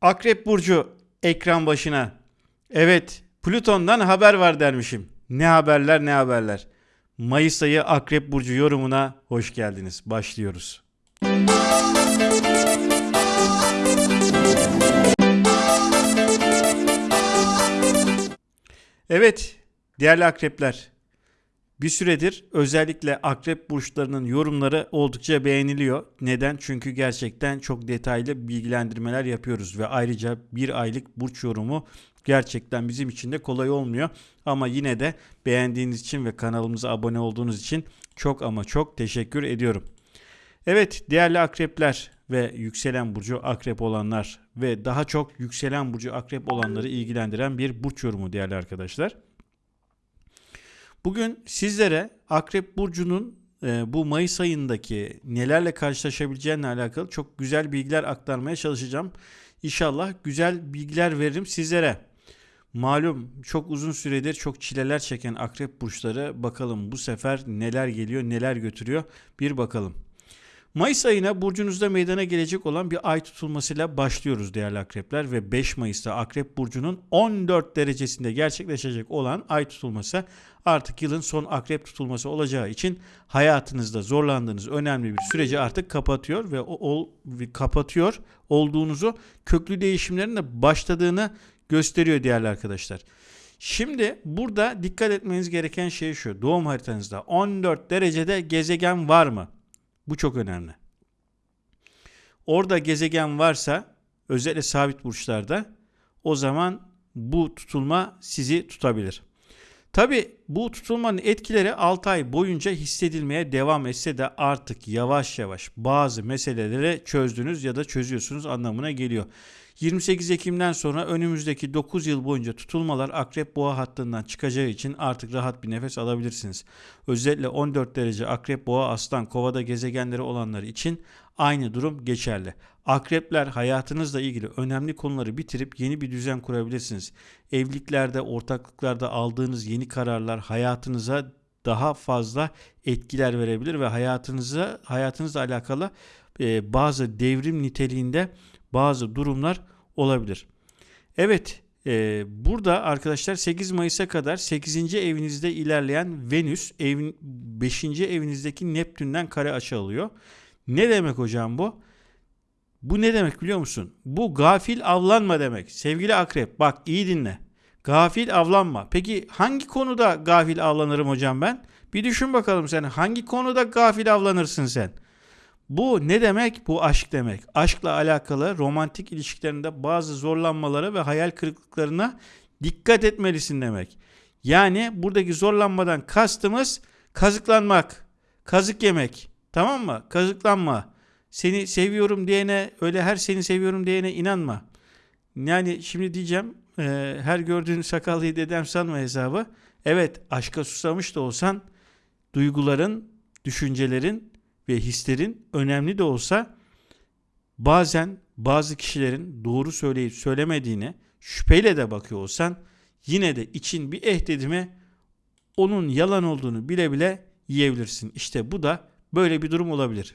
Akrep Burcu ekran başına. Evet Plüton'dan haber var dermişim. Ne haberler ne haberler. Mayıs ayı Akrep Burcu yorumuna hoş geldiniz. Başlıyoruz. Evet değerli akrepler bir süredir özellikle akrep burçlarının yorumları oldukça beğeniliyor. Neden? Çünkü gerçekten çok detaylı bilgilendirmeler yapıyoruz ve ayrıca bir aylık burç yorumu gerçekten bizim için de kolay olmuyor. Ama yine de beğendiğiniz için ve kanalımıza abone olduğunuz için çok ama çok teşekkür ediyorum. Evet değerli akrepler ve yükselen burcu akrep olanlar ve daha çok yükselen burcu akrep olanları ilgilendiren bir burç yorumu değerli arkadaşlar. Bugün sizlere Akrep Burcu'nun e, bu Mayıs ayındaki nelerle karşılaşabileceğine alakalı çok güzel bilgiler aktarmaya çalışacağım. İnşallah güzel bilgiler veririm sizlere. Malum çok uzun süredir çok çileler çeken akrep burçları bakalım bu sefer neler geliyor neler götürüyor bir bakalım. Mayıs ayına burcunuzda meydana gelecek olan bir ay tutulmasıyla başlıyoruz değerli akrepler ve 5 Mayıs'ta akrep burcunun 14 derecesinde gerçekleşecek olan ay tutulması artık yılın son akrep tutulması olacağı için hayatınızda zorlandığınız önemli bir süreci artık kapatıyor ve o, o kapatıyor olduğunuzu köklü değişimlerin de başladığını gösteriyor değerli arkadaşlar. Şimdi burada dikkat etmeniz gereken şey şu. Doğum haritanızda 14 derecede gezegen var mı? Bu çok önemli. Orada gezegen varsa özellikle sabit burçlarda o zaman bu tutulma sizi tutabilir. Tabi bu tutulmanın etkileri 6 ay boyunca hissedilmeye devam etse de artık yavaş yavaş bazı meseleleri çözdünüz ya da çözüyorsunuz anlamına geliyor. 28 Ekim'den sonra önümüzdeki 9 yıl boyunca tutulmalar akrep boğa hattından çıkacağı için artık rahat bir nefes alabilirsiniz. Özellikle 14 derece akrep boğa aslan kovada gezegenleri olanlar için aynı durum geçerli. Akrepler hayatınızla ilgili önemli konuları bitirip yeni bir düzen kurabilirsiniz. Evliliklerde, ortaklıklarda aldığınız yeni kararlar hayatınıza daha fazla etkiler verebilir ve hayatınıza hayatınızla alakalı e, bazı devrim niteliğinde bazı durumlar olabilir. Evet e, burada arkadaşlar 8 Mayıs'a kadar 8. evinizde ilerleyen Venüs evin 5. evinizdeki Neptün'den kare açı alıyor. Ne demek hocam bu? Bu ne demek biliyor musun? Bu gafil avlanma demek. Sevgili akrep bak iyi dinle. Gafil avlanma. Peki hangi konuda gafil avlanırım hocam ben? Bir düşün bakalım sen hangi konuda gafil avlanırsın sen? Bu ne demek? Bu aşk demek. Aşkla alakalı romantik ilişkilerinde bazı zorlanmalara ve hayal kırıklıklarına dikkat etmelisin demek. Yani buradaki zorlanmadan kastımız kazıklanmak, kazık yemek. Tamam mı? Kazıklanma. Seni seviyorum diyene öyle her seni seviyorum diyene inanma. Yani şimdi diyeceğim e, her gördüğün sakallıyı dedem sanma hesabı. Evet aşka susamış da olsan duyguların, düşüncelerin ve hislerin önemli de olsa bazen bazı kişilerin doğru söyleyip söylemediğine şüpheyle de bakıyor olsan yine de için bir eh dedi onun yalan olduğunu bile bile yiyebilirsin. İşte bu da böyle bir durum olabilir.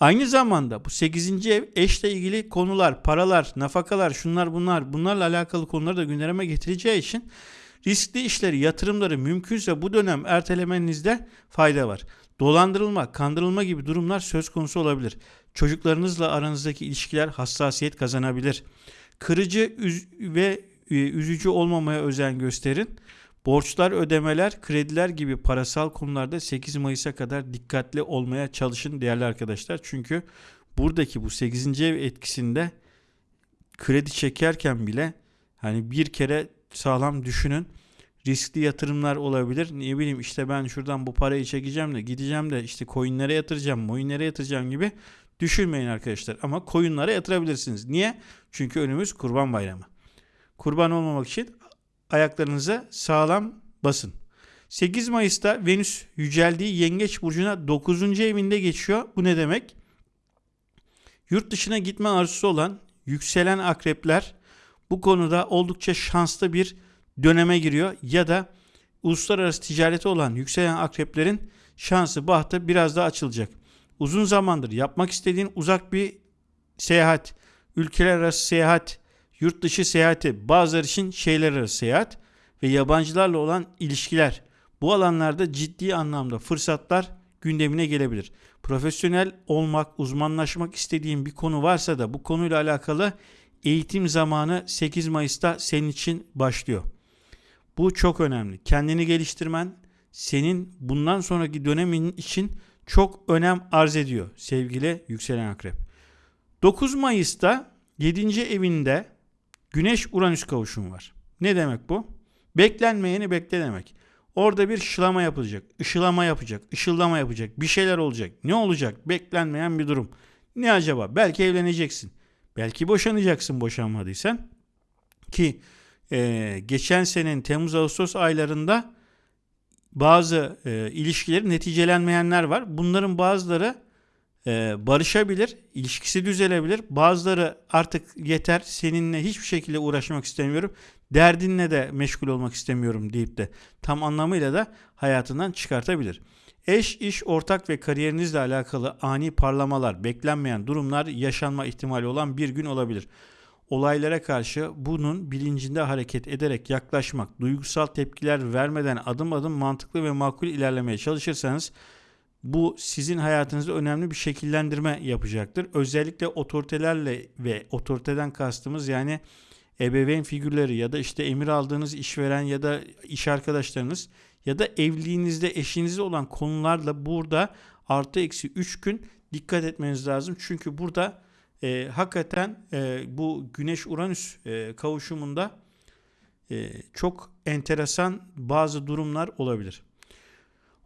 Aynı zamanda bu 8. ev eşle ilgili konular, paralar, nafakalar, şunlar bunlar bunlarla alakalı konuları da gündeme getireceği için riskli işleri, yatırımları mümkünse bu dönem ertelemenizde fayda var. Dolandırılma, kandırılma gibi durumlar söz konusu olabilir. Çocuklarınızla aranızdaki ilişkiler hassasiyet kazanabilir. Kırıcı üz ve e, üzücü olmamaya özen gösterin. Borçlar, ödemeler, krediler gibi parasal konularda 8 Mayıs'a kadar dikkatli olmaya çalışın değerli arkadaşlar. Çünkü buradaki bu 8. ev etkisinde kredi çekerken bile hani bir kere sağlam düşünün riskli yatırımlar olabilir. Ne bileyim işte ben şuradan bu parayı çekeceğim de gideceğim de işte coinlere yatıracağım, coinlere yatıracağım gibi düşünmeyin arkadaşlar. Ama coinlere yatırabilirsiniz. Niye? Çünkü önümüz kurban bayramı. Kurban olmamak için ayaklarınıza sağlam basın. 8 Mayıs'ta Venüs yüceldiği Yengeç Burcu'na 9. evinde geçiyor. Bu ne demek? Yurt dışına gitme arzusu olan yükselen akrepler bu konuda oldukça şanslı bir döneme giriyor ya da uluslararası ticareti olan yükselen akreplerin şansı bahtı biraz daha açılacak. Uzun zamandır yapmak istediğin uzak bir seyahat, ülkeler arası seyahat, yurt dışı seyahati, bazıları için şehirler arası seyahat ve yabancılarla olan ilişkiler. Bu alanlarda ciddi anlamda fırsatlar gündemine gelebilir. Profesyonel olmak, uzmanlaşmak istediğin bir konu varsa da bu konuyla alakalı eğitim zamanı 8 Mayıs'ta senin için başlıyor. Bu çok önemli. Kendini geliştirmen senin bundan sonraki dönemin için çok önem arz ediyor sevgili yükselen akrep. 9 Mayıs'ta 7. evinde Güneş Uranüs kavuşumu var. Ne demek bu? Beklenmeyeni bekle demek. Orada bir şılama yapılacak, ışılama yapacak, ışıldama yapacak, bir şeyler olacak. Ne olacak? Beklenmeyen bir durum. Ne acaba? Belki evleneceksin. Belki boşanacaksın boşanmadıysan. Ki e, geçen senenin Temmuz-Ağustos aylarında bazı e, ilişkilerin neticelenmeyenler var. Bunların bazıları barışabilir, ilişkisi düzelebilir. Bazıları artık yeter seninle hiçbir şekilde uğraşmak istemiyorum. Derdinle de meşgul olmak istemiyorum deyip de tam anlamıyla da hayatından çıkartabilir. Eş, iş, ortak ve kariyerinizle alakalı ani parlamalar, beklenmeyen durumlar yaşanma ihtimali olan bir gün olabilir. Olaylara karşı bunun bilincinde hareket ederek yaklaşmak, duygusal tepkiler vermeden adım adım mantıklı ve makul ilerlemeye çalışırsanız bu sizin hayatınızda önemli bir şekillendirme yapacaktır. Özellikle otoritelerle ve otoriteden kastımız yani ebeveyn figürleri ya da işte emir aldığınız işveren ya da iş arkadaşlarınız ya da evliliğinizde eşinizle olan konularla burada artı eksi 3 gün dikkat etmeniz lazım. Çünkü burada e, hakikaten e, bu Güneş-Uranüs e, kavuşumunda e, çok enteresan bazı durumlar olabilir.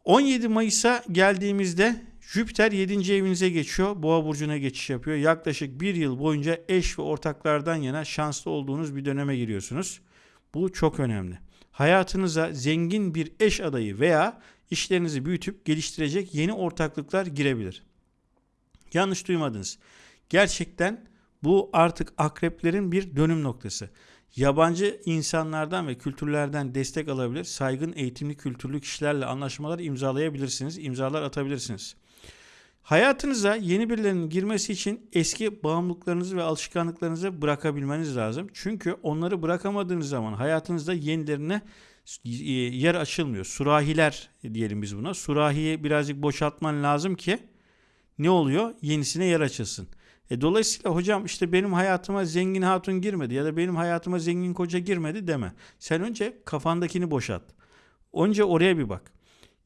17 Mayıs'a geldiğimizde Jüpiter 7. evinize geçiyor. Boğa burcuna geçiş yapıyor. Yaklaşık bir yıl boyunca eş ve ortaklardan yana şanslı olduğunuz bir döneme giriyorsunuz. Bu çok önemli. Hayatınıza zengin bir eş adayı veya işlerinizi büyütüp geliştirecek yeni ortaklıklar girebilir. Yanlış duymadınız. Gerçekten bu artık akreplerin bir dönüm noktası. Yabancı insanlardan ve kültürlerden destek alabilir, saygın eğitimli kültürlü kişilerle anlaşmalar imzalayabilirsiniz, imzalar atabilirsiniz. Hayatınıza yeni birilerinin girmesi için eski bağımlılıklarınızı ve alışkanlıklarınızı bırakabilmeniz lazım. Çünkü onları bırakamadığınız zaman hayatınızda yenilerine yer açılmıyor. Surahiler diyelim biz buna. Surahiyi birazcık boşaltman lazım ki ne oluyor? Yenisine yer açılsın. E, dolayısıyla hocam işte benim hayatıma zengin hatun girmedi ya da benim hayatıma zengin koca girmedi deme. Sen önce kafandakini boşalt. Önce oraya bir bak.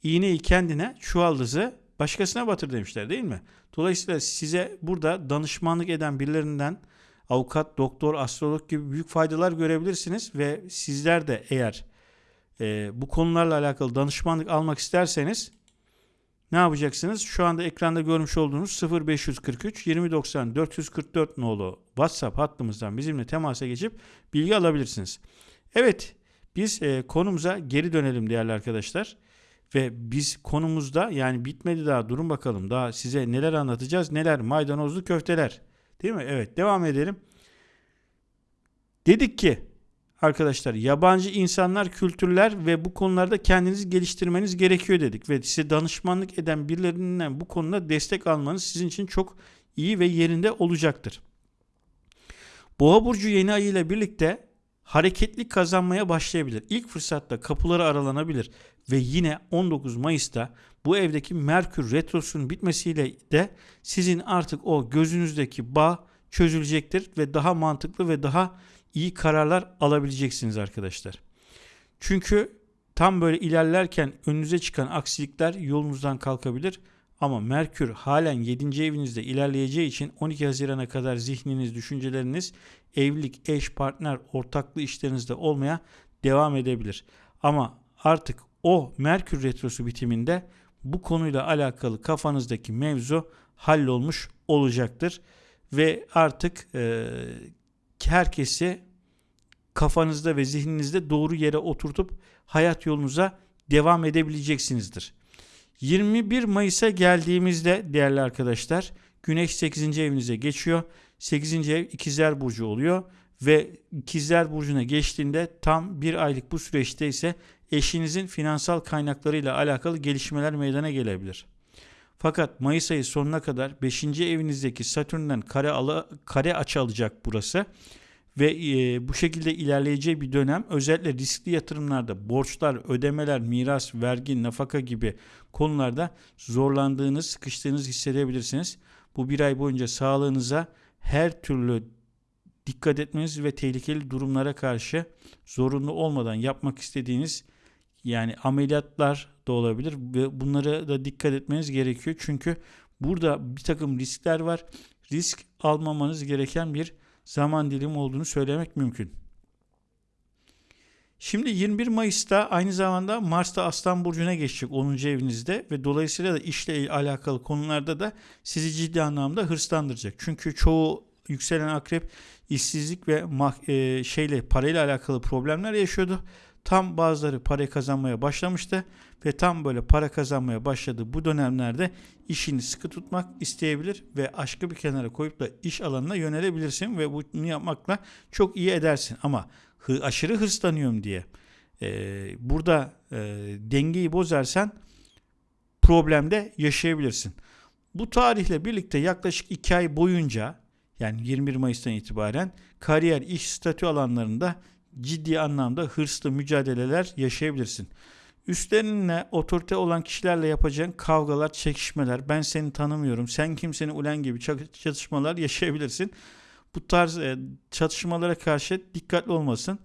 İğneyi kendine, çuvaldızı başkasına batır demişler değil mi? Dolayısıyla size burada danışmanlık eden birilerinden avukat, doktor, astrolog gibi büyük faydalar görebilirsiniz ve sizler de eğer e, bu konularla alakalı danışmanlık almak isterseniz ne yapacaksınız? Şu anda ekranda görmüş olduğunuz 0543 2090 444 nolu WhatsApp hattımızdan bizimle temasa geçip bilgi alabilirsiniz. Evet biz e, konumuza geri dönelim değerli arkadaşlar. Ve biz konumuzda yani bitmedi daha durun bakalım daha size neler anlatacağız neler maydanozlu köfteler değil mi? Evet devam edelim. Dedik ki arkadaşlar yabancı insanlar, kültürler ve bu konularda kendinizi geliştirmeniz gerekiyor dedik. Ve size danışmanlık eden birilerinden bu konuda destek almanız sizin için çok iyi ve yerinde olacaktır. Boğa burcu yeni ayı ile birlikte hareketli kazanmaya başlayabilir. İlk fırsatta kapıları aralanabilir ve yine 19 Mayıs'ta bu evdeki Merkür retrosunun bitmesiyle de sizin artık o gözünüzdeki bağ çözülecektir ve daha mantıklı ve daha iyi kararlar alabileceksiniz arkadaşlar. Çünkü tam böyle ilerlerken önünüze çıkan aksilikler yolunuzdan kalkabilir. Ama Merkür halen 7. evinizde ilerleyeceği için 12 Haziran'a kadar zihniniz, düşünceleriniz evlilik, eş, partner, ortaklı işlerinizde olmaya devam edebilir. Ama artık o Merkür Retrosu bitiminde bu konuyla alakalı kafanızdaki mevzu hallolmuş olacaktır. Ve artık e, herkesi kafanızda ve zihninizde doğru yere oturtup hayat yolunuza devam edebileceksinizdir. 21 Mayıs'a geldiğimizde değerli arkadaşlar Güneş 8. evinize geçiyor. 8. ev ikizler burcu oluyor ve ikizler burcuna geçtiğinde tam bir aylık bu süreçte ise eşinizin finansal kaynaklarıyla alakalı gelişmeler meydana gelebilir. Fakat Mayıs ayı sonuna kadar 5. evinizdeki Satürn'den kare, ala, kare açı alacak burası. Ve e, bu şekilde ilerleyeceği bir dönem özellikle riskli yatırımlarda borçlar, ödemeler, miras, vergi, nafaka gibi konularda zorlandığınız, sıkıştığınız hissedebilirsiniz. Bu bir ay boyunca sağlığınıza her türlü dikkat etmeniz ve tehlikeli durumlara karşı zorunlu olmadan yapmak istediğiniz yani ameliyatlar da olabilir ve bunlara da dikkat etmeniz gerekiyor. Çünkü burada bir takım riskler var. Risk almamanız gereken bir zaman dilimi olduğunu söylemek mümkün. Şimdi 21 Mayıs'ta aynı zamanda Mars'ta Aslan Burcu'na geçecek 10. evinizde ve dolayısıyla da işle alakalı konularda da sizi ciddi anlamda hırslandıracak. Çünkü çoğu yükselen akrep işsizlik ve e, şeyle parayla alakalı problemler yaşıyordu. Tam bazıları para kazanmaya başlamıştı ve tam böyle para kazanmaya başladı bu dönemlerde işini sıkı tutmak isteyebilir ve aşkı bir kenara koyup da iş alanına yönelebilirsin ve bunu yapmakla çok iyi edersin ama aşırı hırslanıyorum diye e, burada e, dengeyi bozarsan problemde yaşayabilirsin. Bu tarihle birlikte yaklaşık 2 ay boyunca yani 21 Mayıs'tan itibaren kariyer, iş, statü alanlarında ciddi anlamda hırslı mücadeleler yaşayabilirsin. Üstlerinle otorite olan kişilerle yapacağın kavgalar, çekişmeler, ben seni tanımıyorum, sen kimseni ulen gibi çatışmalar yaşayabilirsin. Bu tarz e, çatışmalara karşı dikkatli olmasın.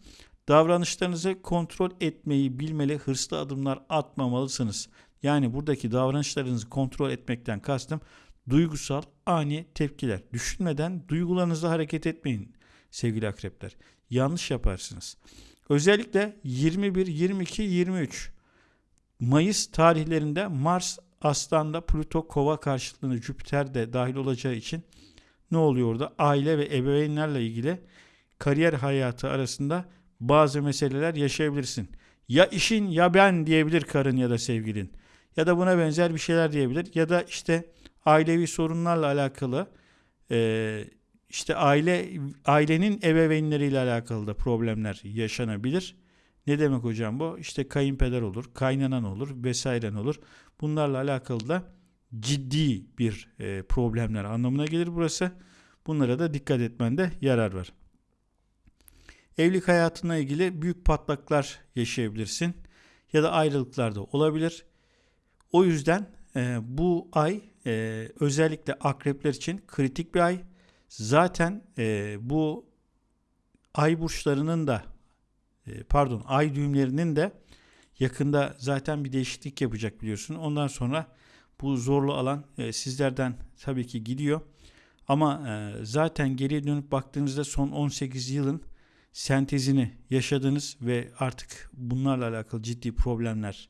Davranışlarınızı kontrol etmeyi bilmeli, hırslı adımlar atmamalısınız. Yani buradaki davranışlarınızı kontrol etmekten kastım duygusal ani tepkiler. Düşünmeden duygularınızla hareket etmeyin sevgili akrepler. Yanlış yaparsınız. Özellikle 21, 22, 23 Mayıs tarihlerinde Mars Aslan'da Plüto Kova karşıtlığını Jüpiter de dahil olacağı için ne oluyor orada? Aile ve ebeveynlerle ilgili kariyer hayatı arasında bazı meseleler yaşayabilirsin. Ya işin ya ben diyebilir karın ya da sevgilin. Ya da buna benzer bir şeyler diyebilir. Ya da işte ailevi sorunlarla alakalı e, işte aile ailenin ebeveynleriyle alakalı da problemler yaşanabilir. Ne demek hocam bu? İşte kayınpeder olur, kaynanan olur, vesairen olur. Bunlarla alakalı da ciddi bir e, problemler anlamına gelir burası. Bunlara da dikkat etmende yarar var. Evlilik hayatına ilgili büyük patlaklar yaşayabilirsin ya da ayrılıklar da olabilir. O yüzden e, bu ay e, özellikle akrepler için kritik bir ay. Zaten e, bu ay burçlarının da e, pardon ay düğümlerinin de yakında zaten bir değişiklik yapacak biliyorsun. Ondan sonra bu zorlu alan e, sizlerden tabii ki gidiyor. Ama e, zaten geriye dönüp baktığınızda son 18 yılın sentezini yaşadınız ve artık bunlarla alakalı ciddi problemler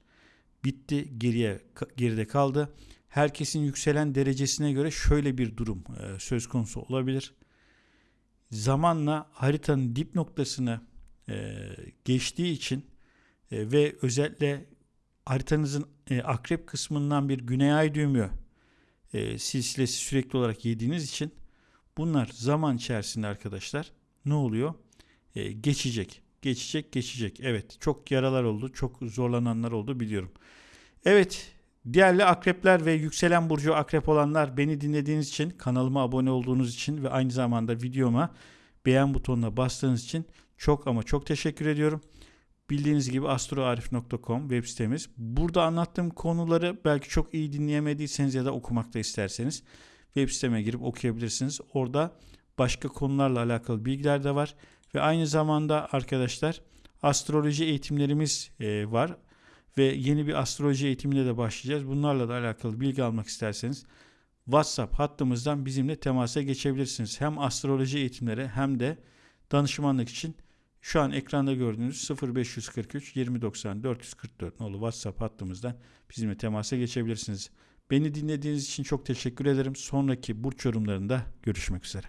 bitti, geriye geride kaldı. Herkesin yükselen derecesine göre şöyle bir durum e, söz konusu olabilir. Zamanla haritanın dip noktasını e, geçtiği için e, ve özellikle haritanızın akrep kısmından bir güney ay düğümü e, silsilesi sürekli olarak yediğiniz için bunlar zaman içerisinde arkadaşlar ne oluyor? Geçecek. Geçecek, geçecek. Evet, çok yaralar oldu, çok zorlananlar oldu biliyorum. Evet, Diğerli akrepler ve yükselen burcu akrep olanlar beni dinlediğiniz için, kanalıma abone olduğunuz için ve aynı zamanda videoma beğen butonuna bastığınız için çok ama çok teşekkür ediyorum. Bildiğiniz gibi astroarif.com web sitemiz. Burada anlattığım konuları belki çok iyi dinleyemediyseniz ya da okumak da isterseniz web siteme girip okuyabilirsiniz. Orada başka konularla alakalı bilgiler de var. Ve aynı zamanda arkadaşlar astroloji eğitimlerimiz e, var ve yeni bir astroloji eğitimine de başlayacağız. Bunlarla da alakalı bilgi almak isterseniz WhatsApp hattımızdan bizimle temasa geçebilirsiniz. Hem astroloji eğitimleri hem de danışmanlık için şu an ekranda gördüğünüz 0543 2090 444 nolu WhatsApp hattımızdan bizimle temasa geçebilirsiniz. Beni dinlediğiniz için çok teşekkür ederim. Sonraki burç yorumlarında görüşmek üzere.